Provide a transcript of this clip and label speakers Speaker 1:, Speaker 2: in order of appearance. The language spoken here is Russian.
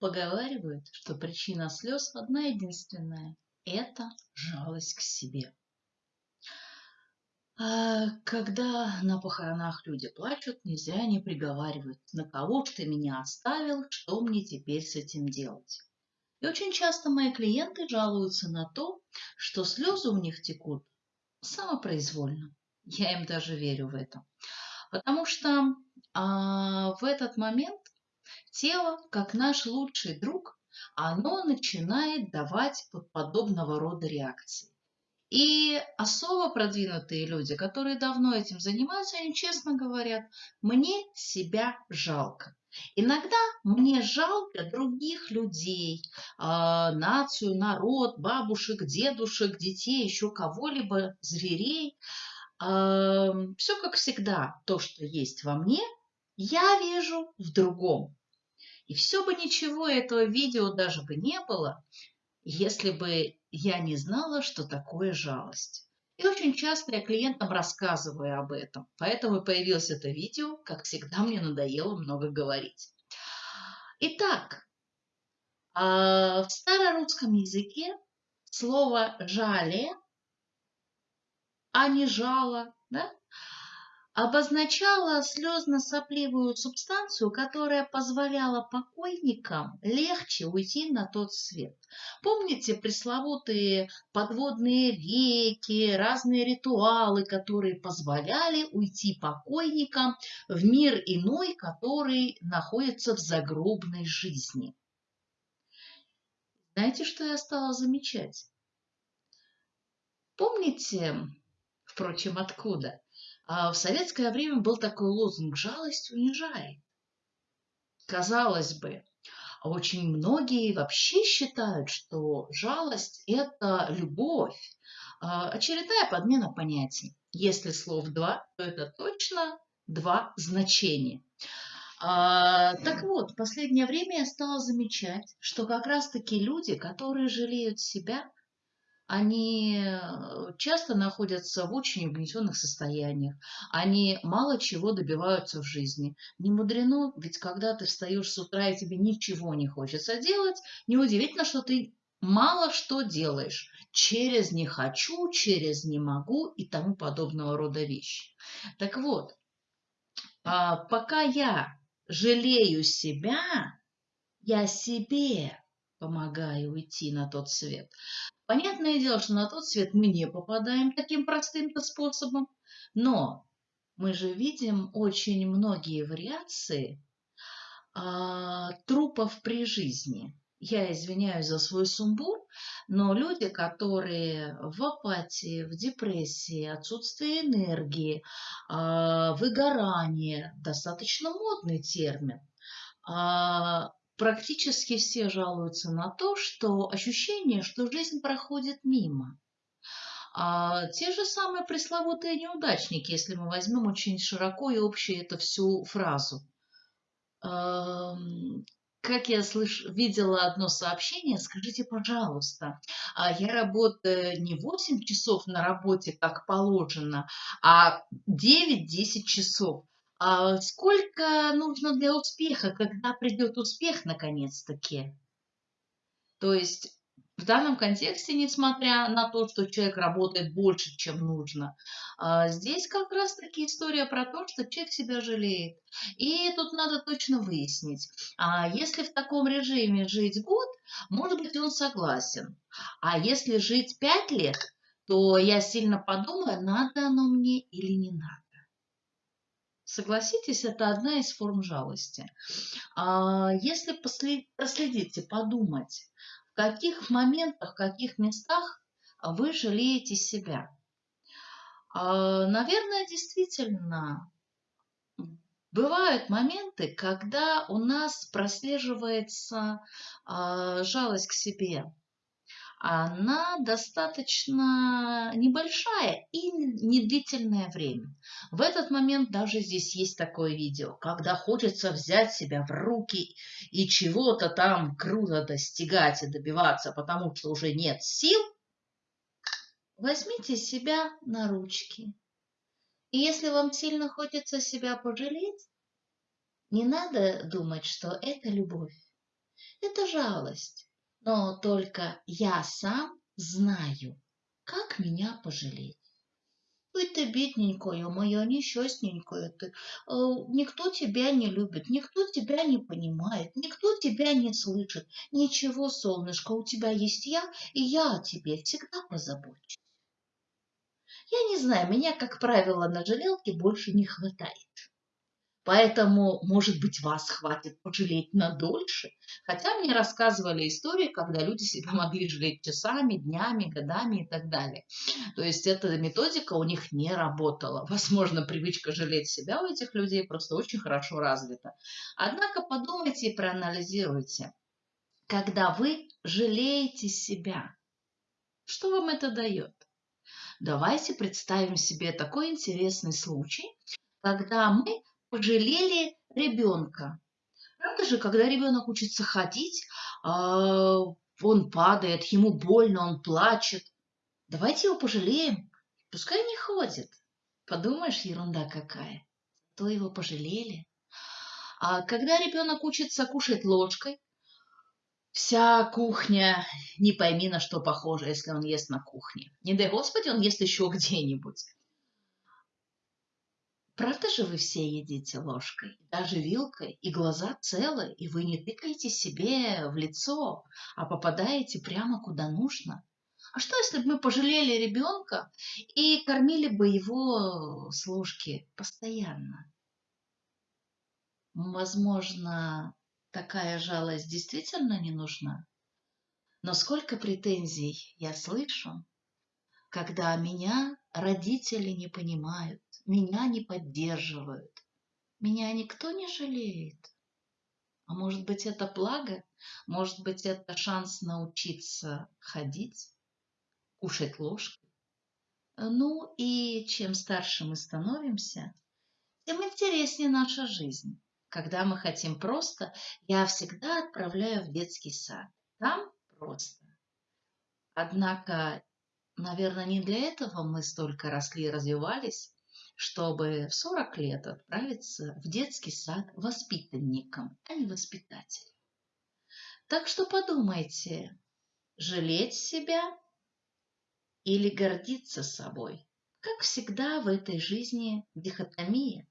Speaker 1: Поговаривают, что причина слез одна единственная – это жалость к себе. А когда на похоронах люди плачут, нельзя не приговаривать, на кого ж ты меня оставил, что мне теперь с этим делать. И очень часто мои клиенты жалуются на то, что слезы у них текут самопроизвольно. Я им даже верю в это. Потому что а, в этот момент тело, как наш лучший друг, оно начинает давать подобного рода реакции. И особо продвинутые люди, которые давно этим занимаются, они честно говорят, мне себя жалко. Иногда мне жалко других людей, э, нацию, народ, бабушек, дедушек, детей, еще кого-либо, зверей. Все как всегда, то, что есть во мне, я вижу в другом. И все бы ничего этого видео даже бы не было, если бы я не знала, что такое жалость. И очень часто я клиентам рассказываю об этом. Поэтому появилось это видео. Как всегда, мне надоело много говорить. Итак, а, в старорусском языке слово «жале», а не «жало», да, обозначала слезно-сопливую субстанцию, которая позволяла покойникам легче уйти на тот свет. Помните пресловутые подводные реки, разные ритуалы, которые позволяли уйти покойникам в мир иной, который находится в загробной жизни. Знаете, что я стала замечать? Помните, впрочем, откуда? А в советское время был такой лозунг «жалость унижает». Казалось бы, очень многие вообще считают, что жалость – это любовь. А, очередная подмена понятий. Если слов два, то это точно два значения. А, так вот, в последнее время я стала замечать, что как раз-таки люди, которые жалеют себя, они э, часто находятся в очень угнетенных состояниях, они мало чего добиваются в жизни. Не мудрено, ведь когда ты встаешь с утра и тебе ничего не хочется делать, неудивительно, что ты мало что делаешь через «не хочу», через «не могу» и тому подобного рода вещи. Так вот, а, пока я жалею себя, я себе помогаю уйти на тот свет. Понятное дело, что на тот свет мы не попадаем таким простым-то способом, но мы же видим очень многие вариации а, трупов при жизни. Я извиняюсь за свой сумбур, но люди, которые в апатии, в депрессии, отсутствие энергии, а, выгорание, достаточно модный термин, а, практически все жалуются на то, что ощущение, что жизнь проходит мимо. А те же самые пресловутые неудачники, если мы возьмем очень широко и общую эту всю фразу. Эм, как я слыш... видела одно сообщение, скажите, пожалуйста, а я работаю не 8 часов на работе, как положено, а 9-10 часов. А сколько нужно для успеха, когда придет успех наконец-таки? То есть в данном контексте, несмотря на то, что человек работает больше, чем нужно, а, здесь как раз-таки история про то, что человек себя жалеет. И тут надо точно выяснить, а если в таком режиме жить год, может быть, он согласен. А если жить пять лет, то я сильно подумаю, надо оно мне или не надо. Согласитесь, это одна из форм жалости. А если проследите, подумать, в каких моментах, в каких местах вы жалеете себя. А, наверное, действительно, бывают моменты, когда у нас прослеживается а, жалость к себе она достаточно небольшая и не длительное время. В этот момент даже здесь есть такое видео, когда хочется взять себя в руки и чего-то там круто достигать и добиваться, потому что уже нет сил, возьмите себя на ручки. И если вам сильно хочется себя пожалеть, не надо думать, что это любовь. Это жалость. Но только я сам знаю, как меня пожалеть. Ой, ты бедненькая моя, несчастненькая ты. Э, никто тебя не любит, никто тебя не понимает, никто тебя не слышит. Ничего, солнышко, у тебя есть я, и я о тебе всегда позабочусь. Я не знаю, меня, как правило, на жалелке больше не хватает. Поэтому, может быть, вас хватит пожалеть на дольше. Хотя мне рассказывали истории, когда люди себя могли жалеть часами, днями, годами и так далее. То есть эта методика у них не работала. Возможно, привычка жалеть себя у этих людей просто очень хорошо развита. Однако подумайте и проанализируйте. Когда вы жалеете себя, что вам это дает? Давайте представим себе такой интересный случай, когда мы пожалели ребенка. Правда же, когда ребенок учится ходить, а, он падает, ему больно, он плачет. Давайте его пожалеем, пускай не ходит. Подумаешь, ерунда какая. То его пожалели. А когда ребенок учится кушать ложкой, вся кухня не пойми на что похожа, если он ест на кухне. Не дай Господи, он ест еще где-нибудь. Правда же вы все едите ложкой, даже вилкой, и глаза целы, и вы не тыкаете себе в лицо, а попадаете прямо куда нужно? А что, если бы мы пожалели ребенка и кормили бы его с ложки постоянно? Возможно, такая жалость действительно не нужна. Но сколько претензий я слышу, когда меня родители не понимают, меня не поддерживают, меня никто не жалеет. А может быть, это благо? Может быть, это шанс научиться ходить, кушать ложкой? Ну и чем старше мы становимся, тем интереснее наша жизнь. Когда мы хотим просто, я всегда отправляю в детский сад. Там просто. Однако Наверное, не для этого мы столько росли и развивались, чтобы в 40 лет отправиться в детский сад воспитанником, а не воспитателем. Так что подумайте, жалеть себя или гордиться собой. Как всегда в этой жизни дихотомия.